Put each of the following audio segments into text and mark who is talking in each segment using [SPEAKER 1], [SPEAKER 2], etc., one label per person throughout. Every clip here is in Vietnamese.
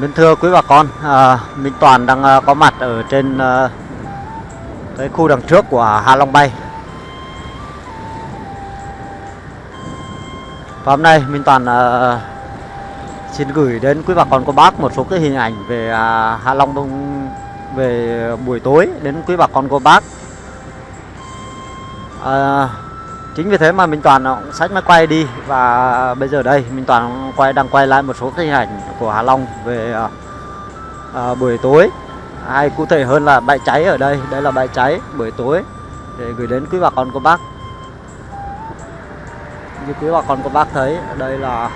[SPEAKER 1] Mến thưa quý bà con, à, Minh Toàn đang à, có mặt ở trên à, cái khu đằng trước của Hạ Long Bay. Và hôm nay Minh Toàn à, xin gửi đến quý bà con cô bác một số cái hình ảnh về à, Hạ Long Đông về buổi tối đến quý bà con cô bác. À, chính vì thế mà Minh Toàn cũng sách máy quay đi. Và bây giờ đây Minh Toàn quay đang quay lại một số cái hình ảnh của Hà Long về à, à, buổi tối. Hay cụ thể hơn là bãi cháy ở đây. Đây là bãi cháy buổi tối để gửi đến quý bà con cô bác. Như quý bà con cô bác thấy đây là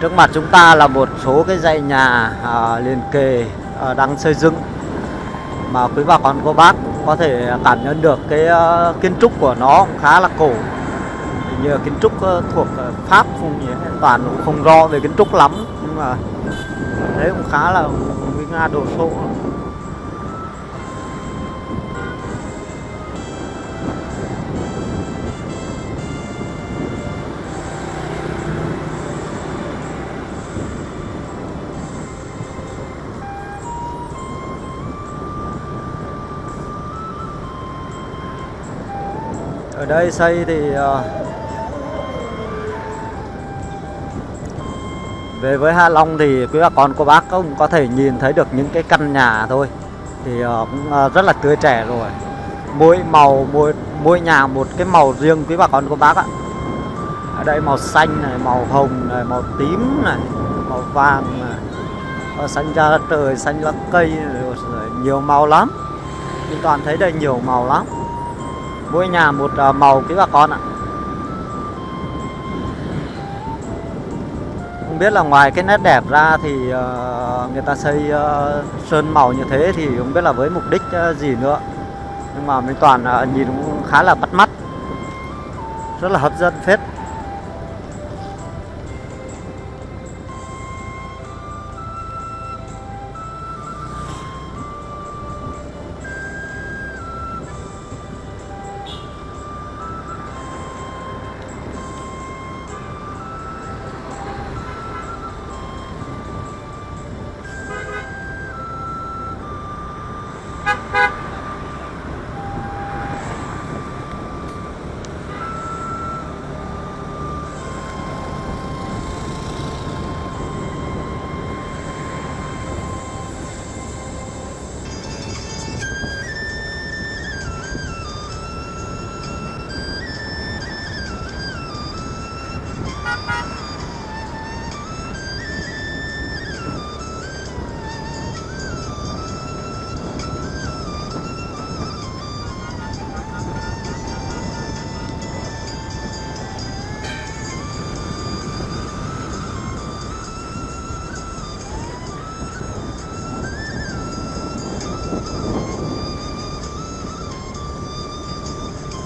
[SPEAKER 1] trước mặt chúng ta là một số cái dãy nhà à, liền kề à, đang xây dựng mà quý bà con cô bác có thể cảm nhận được cái uh, kiến trúc của nó cũng khá là cổ. Như kiến trúc uh, thuộc uh, Pháp không gì toàn cũng không rõ về kiến trúc lắm nhưng mà đấy cũng khá là nguy nga đồ sộ. Ở đây xây thì ờ, về với Hạ Long thì quý bà con cô bác cũng có thể nhìn thấy được những cái căn nhà thôi. Thì ờ, cũng ờ, rất là tươi trẻ rồi. Mỗi màu mỗi mỗi nhà một cái màu riêng quý bà con cô bác ạ. Ở đây màu xanh này màu hồng này màu tím này màu vàng này. Màu xanh da trời xanh lá cây rồi, rồi nhiều màu lắm. Mình toàn thấy đây nhiều màu lắm mỗi nhà một à, màu quý bà con ạ. Không biết là ngoài cái nét đẹp ra thì ờ, người ta xây ờ, sơn màu như thế thì không biết là với mục đích ờ, gì nữa. Nhưng mà mình toàn à, nhìn cũng khá là bắt mắt. Rất là hấp dẫn phết.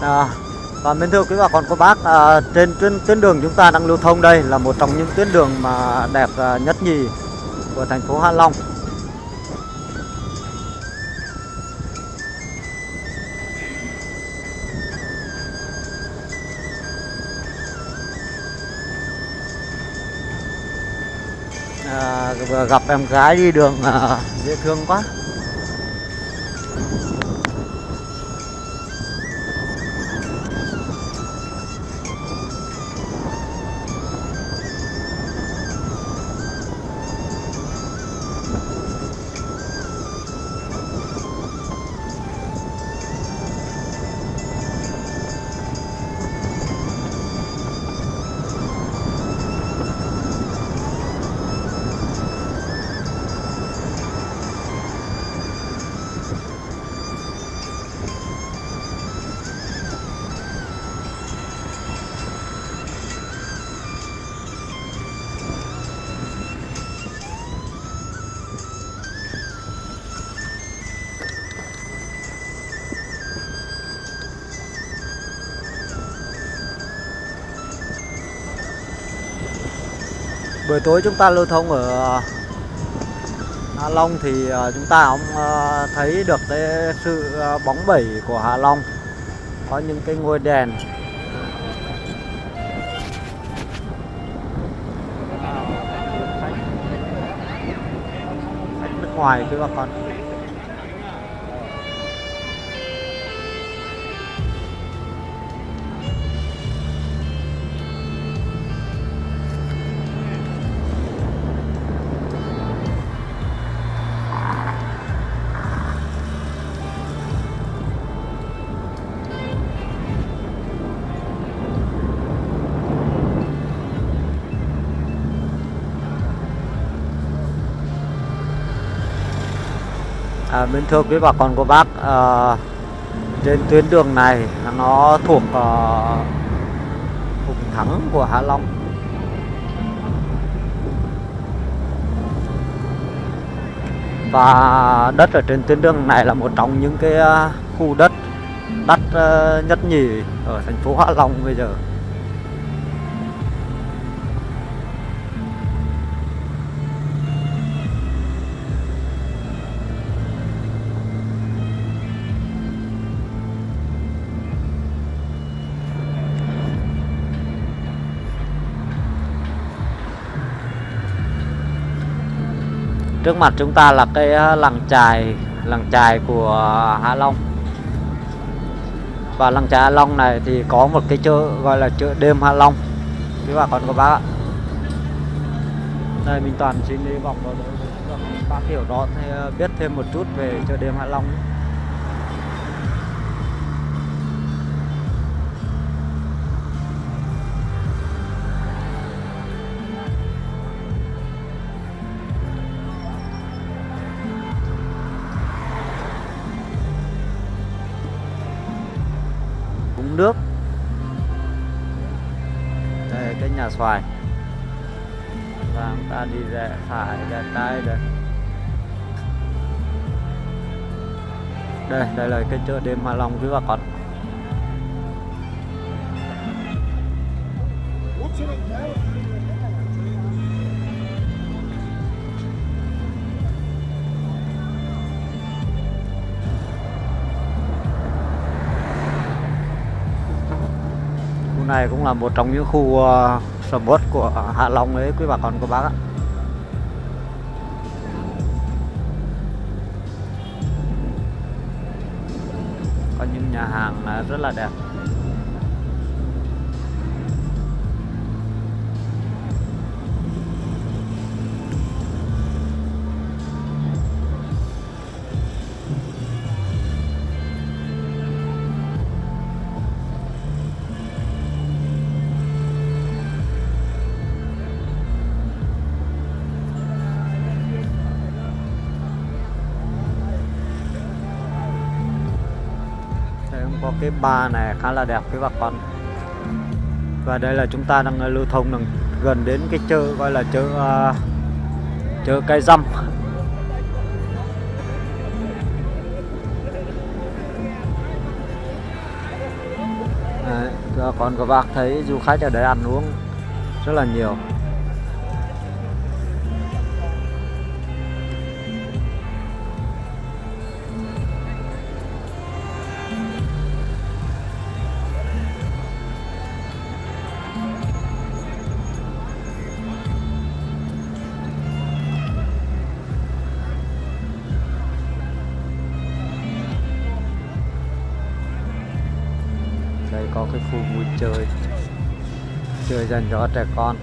[SPEAKER 1] À, và mến thưa quý bà con cô bác à, trên tuyến tuyến đường chúng ta đang lưu thông đây là một trong những tuyến đường mà đẹp à, nhất nhì của thành phố Hạ Long. À, vừa gặp em gái đi đường à, dễ thương quá. buổi tối chúng ta lưu thông ở ờ, Hạ Long thì ờ, chúng ta cũng ờ, thấy được cái sự bóng bẩy của Hạ Long. Có những cái ngôi đèn nước ngoài các bà con. À, bên thưa quý bà con cô bác à, trên tuyến đường này nó thuộc uh, vùng thắng của Hạ Long. Và đất ở trên tuyến đường này là một trong những cái ờ, khu đất đắt nhất nhì ở thành phố Hạ Long bây giờ. Trước mặt chúng ta là cái ờ, làng chài làng chài của Hạ Long. Và làng chài Hạ Long này thì có một cái chợ gọi là chợ đêm Hạ Long. Quý bà con các bác ạ? Đây, mình toàn xin đi vòng vào để bác hiểu rõ ờ, biết thêm một chút về chợ đêm Hạ Long nhé. Nước. Đây cái nhà xoài. Và chúng ta đi rẽ phải rẽ trái đây đây đây là cái chợ đêm Hạ Long quý bà con. Này cũng là một trong những khu uh, sầm uất của Hạ Long đấy quý bà con cô bác ạ. Có những nhà hàng ờ, rất là đẹp. Có cái ba này khá là đẹp với bà con. Và đây là chúng ta đang ờ, lưu thông đang gần đến cái chợ gọi là chợ uh, chợ cây răm Đấy, còn các bác thấy du khách ở đây ăn uống rất là nhiều. Khu vui chơi. Chơi dành cho trẻ con.